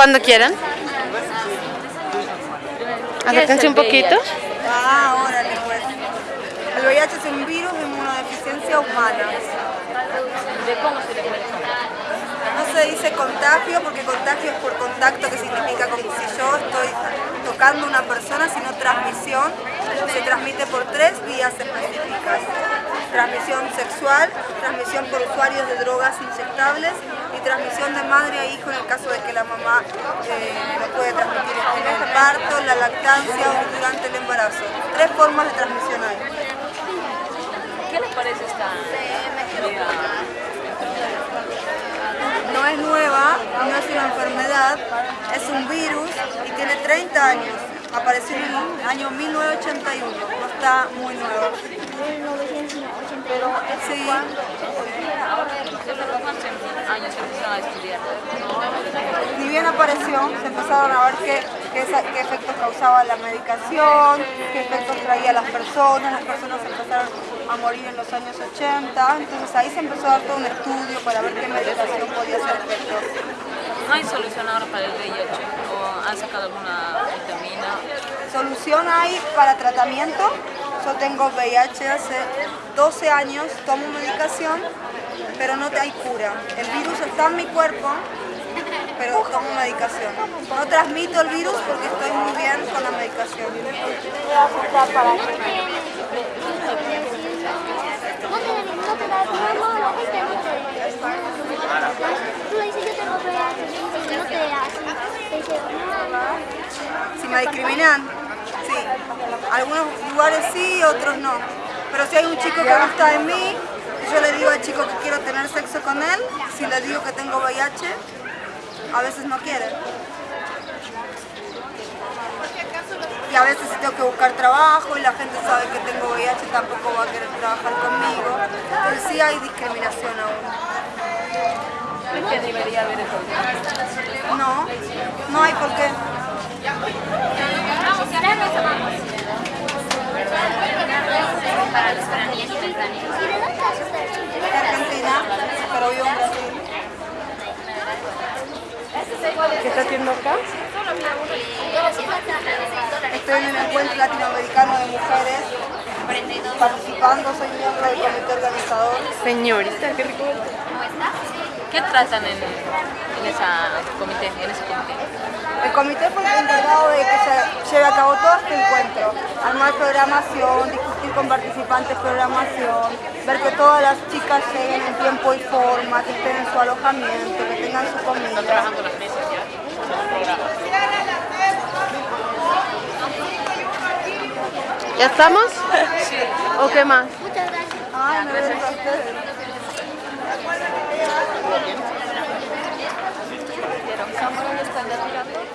Cuando quieran. Acérquense un poquito. Ah, órale pues. El VIH es un virus de inmunodeficiencia humana. ¿De cómo se le puede No se dice contagio porque contagio es por contacto que significa como si yo estoy tocando a una persona, sino transmisión. Se transmite por tres vías específicas. Transmisión sexual, transmisión por usuarios de drogas inyectables y transmisión de madre a hijo en el caso de que la mamá eh, no puede transmitir en el parto, la lactancia o durante el embarazo. Tres formas de transmisión hay. ¿Qué les parece esta No es nueva, no es una enfermedad, es un virus y tiene 30 años. Apareció en el año 1981, no está muy nuevo. Pero sí, ¿Desde los cuántos años se empezaron a estudiar? ni bien apareció, se empezaron a ver qué, qué, efectos causaba la medicación, qué efectos traía a las personas, las personas empezaron a morir en los años 80, entonces ahí se empezó a dar todo un estudio para ver qué medicación podía hacer efectos. ¿No hay solución ahora para el VIH? ¿O han sacado alguna vitamina? Solución hay para tratamiento. Yo tengo VIH hace 12 años, tomo medicación, pero no hay cura. El virus está en mi cuerpo, pero tomo medicación. No transmito el virus porque estoy muy bien con la medicación. Si me discriminan, sí. Algunos lugares sí, otros no. Pero si hay un chico que gusta de mí, yo le digo al chico que quiero tener sexo con él, si le digo que tengo VIH, a veces no quiere. Y a veces si tengo que buscar trabajo y la gente sabe que tengo VIH tampoco va a querer trabajar conmigo. Entonces sí hay discriminación aún. ¿Creen que debería haber eso? No, no hay por qué. Para los veraníes y. De Argentina, pero vivo en Brasil. ¿Qué está haciendo acá? Estoy en el encuentro latinoamericano de mujeres participando, soy miembro del comité organizador. Señorita, qué rico. ¿Qué tratan en, en, esa comité, en ese comité? El comité fue el encargado de que se lleve a cabo todo este encuentro, armar programación, discutir con participantes programación, ver que todas las chicas lleguen en tiempo y forma, que estén en su alojamiento, que tengan su comida. Trabajando las mesas ya. ¿Ya estamos? ¿O qué más? Muchas gracias. Ay, me ven ustedes. ¿Vieron cámara? ¿Están tirando?